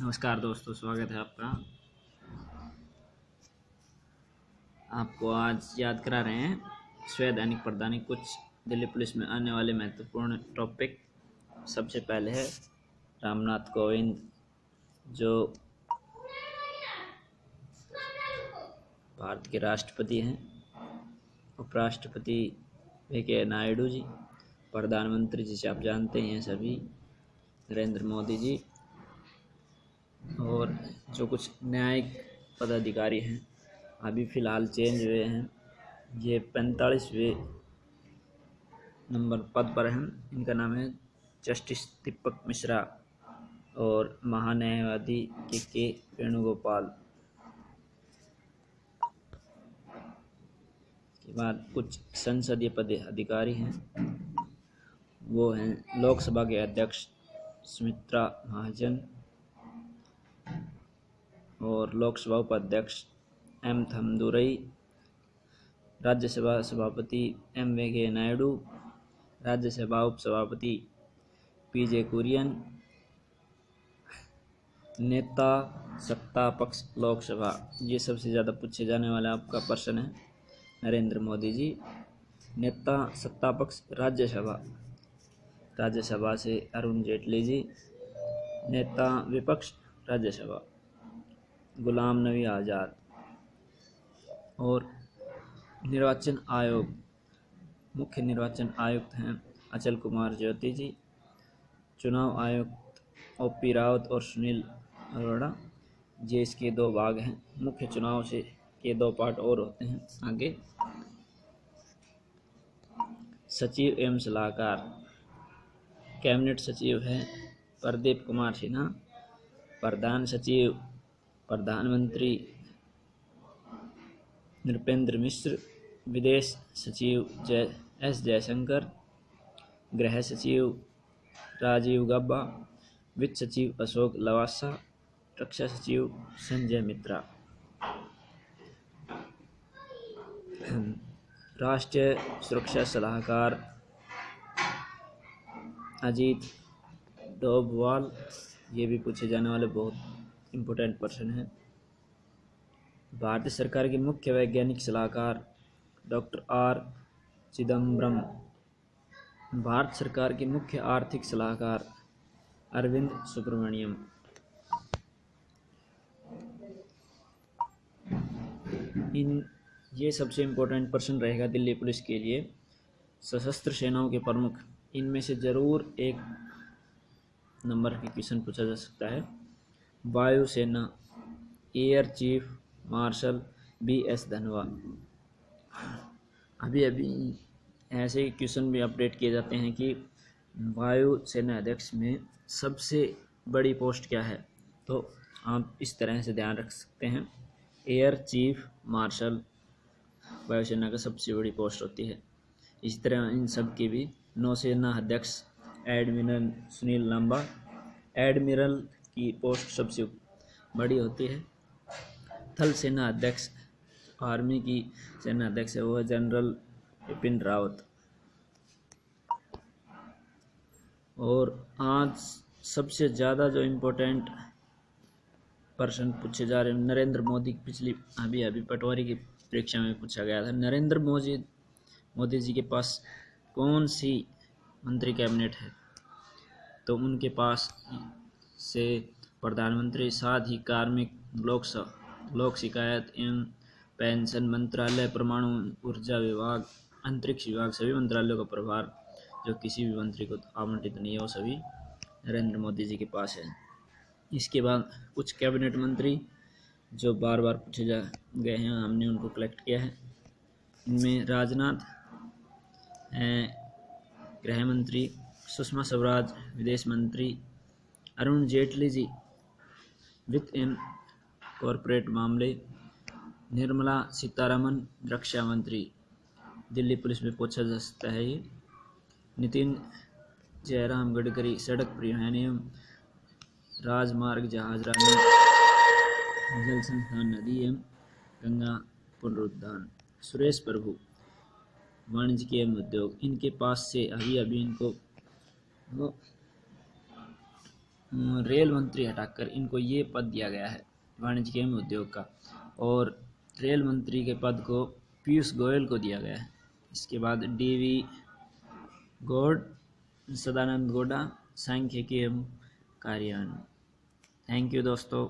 नमस्कार दोस्तों, स्वागत है आपका। आपको आज याद करा रहे हैं स्वैदैनिक प्रदानिक कुछ दिल्ली पुलिस में आने वाले महत्वपूर्ण टॉपिक सबसे पहले है रामनाथ कोविंद, जो भारत के राष्ट्रपति हैं। उपराष्ट्रपति वेंकैया नायडू जी, प्रधानमंत्री जिसे आप जानते हैं सभी, नरेंद्र मोदी जी और जो कुछ न्यायिक पदाधिकारी हैं, अभी फ़िलहाल चेंज हुए हैं। ये पैंतालीसवें नंबर पद पर हैं। इनका नाम है जस्टिस दीपक मिश्रा और महान्यायवादी के के वेणुगोपाल। के बाद कुछ संसदीय पद अधिकारी हैं। वो हैं लोकसभा के अध्यक्ष सुमित्रा महाजन और लोकसभा उपाध्यक्ष एम थमदुरई राज्यसभा सभापति एम वेंकैया नायडू राज्यसभा उपसभापति पी जे कुरियन, नेता सत्ता पक्ष लोकसभा ये सबसे ज़्यादा पूछे जाने वाला आपका प्रश्न है, नरेंद्र मोदी जी। नेता सत्ता पक्ष राज्यसभा राज्यसभा से अरुण जेटली जी। नेता विपक्ष राज्यसभा गुलाम नबी आज़ाद और निर्वाचन आयोग, मुख्य निर्वाचन आयुक्त हैं अचल कुमार ज्योति जी, चुनाव आयुक्त ओ पी रावत और सुनील अरोड़ा। ये इसके दो भाग हैं। मुख्य चुनाव से के दो पार्ट और होते हैं। आगे। सचिव एवं सलाहकार। कैबिनेट सचिव हैं प्रदीप कुमार सिन्हा प्रधान सचिव, प्रधानमंत्री नृपेंद्र मिश्र, विदेश सचिव जय, एस जयशंकर, गृह सचिव राजीव गब्बा, वित्त सचिव अशोक लवासा, रक्षा सचिव संजय मित्रा। राष्ट्रीय सुरक्षा सलाहकार अजीत डोभवाल ये भी पूछे जाने वाले बहुत इम्पोर्टेंट पर्सन है। भारतीय सरकार के मुख्य वैज्ञानिक सलाहकार डॉक्टर आर चिदम्बरम भारत सरकार के मुख्य आर्थिक सलाहकार अरविंद सुब्रमण्यम। इन ये सबसे इम्पोर्टेंट पर्सन रहेगा दिल्ली पुलिस के लिए। सशस्त्र सेनाओं के प्रमुख, इनमें से ज़रूर एक नंबर की क्वेश्चन पूछा जा सकता है। वायुसेना air chief, marshal, B S Dhanoa अभी अभी ऐसे क्वेश्चन भी अपडेट किए जाते हैं कि वायु सेना अध्यक्ष में सबसे बड़ी पोस्ट क्या है? तो आप इस तरह से ध्यान रख सकते हैं। एयर चीफ, मार्शल वायुसेना का सबसे बड़ी पोस्ट होती है। इसी तरह इन सब की भी नौसेना अध्यक्ष एडमिरल सुनील लांबा। एडमिरल की पोस्ट सबसे बड़ी होती है। थल सेना अध्यक्ष, आर्मी की सेना अध्यक्ष है वह जनरल बिपिन रावत। और आज सबसे ज़्यादा जो इम्पोर्टेंट पर्सन पूछे जा रहे हैं, नरेंद्र मोदी पिछली, अभी अभी पटवारी की परीक्षा में पूछा गया था। नरेंद्र मोदी मोदी जी के पास कौन सी मंत्री कैबिनेट है। तो उनके पास से प्रधानमंत्री, साथ ही कार्मिक, लोक लोक शिकायत एवं पेंशन मंत्रालय, परमाणु ऊर्जा विभाग, अंतरिक्ष विभाग, सभी मंत्रालयों का प्रभार, जो किसी भी मंत्री को आवंटित नहीं है, वो सभी नरेंद्र मोदी जी के पास है। इसके बाद कुछ कैबिनेट मंत्री जो बार बार पूछे जा, गए हैं, हमने उनको कलेक्ट किया है। इनमें राजनाथ गृह मंत्री सुषमा स्वराज, विदेश मंत्री अरुण जेटली जी, वित्त एवं कॉरपोरेट मामले, निर्मला सीतारमन रक्षा मंत्री। दिल्ली पुलिस में पूछा जा सकता है ये। नितिन जयराम गडकरी, सड़क परिवहन एवं राजमार्ग जहाजरानी जल संस्थान नदी एवं गंगा पुनरुद्धान। सुरेश प्रभु। वाणिज्य एवं उद्योग। इनके पास से अभी अभी इनको रेल मंत्री हटाकर इनको ये पद दिया गया है वाणिज्य एवं उद्योग का। और रेल मंत्री के पद को पीयूष गोयल को दिया गया है। इसके बाद डी वी गौड, सदानंद गौडा, सांख्यिकी एवं कार्यान्वयन। थैंक यू दोस्तों।